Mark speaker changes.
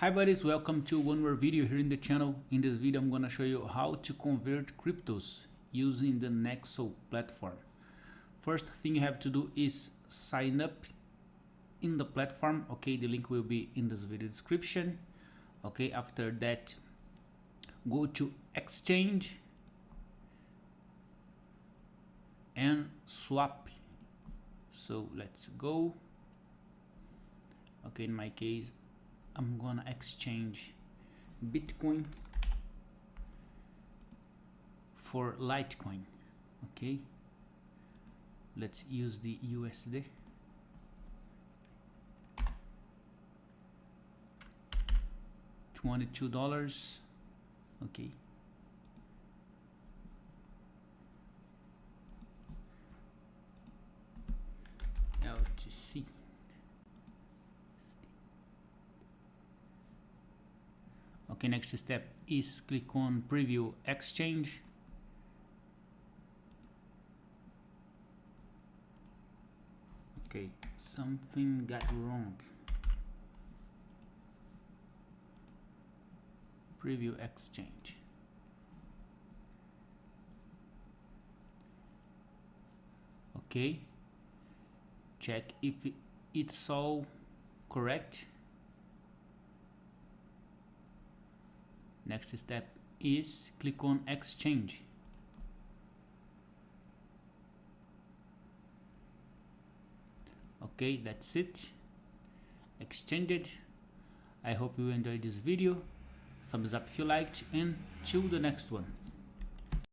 Speaker 1: Hi buddies, welcome to one more video here in the channel. In this video I'm gonna show you how to convert cryptos using the Nexo platform. First thing you have to do is sign up in the platform. Okay, the link will be in this video description. Okay, after that go to exchange and swap. So let's go. Okay, in my case I'm gonna exchange Bitcoin for Litecoin okay? Let's use the USD twenty-two dollars okay? LTC okay next step is click on preview exchange. Okay something got wrong. Preview exchange. Okay check if it's all correct next step is click on exchange. Okay that's it. Exchange it i hope you enjoyed this video. Thumbs up if you liked and till the next one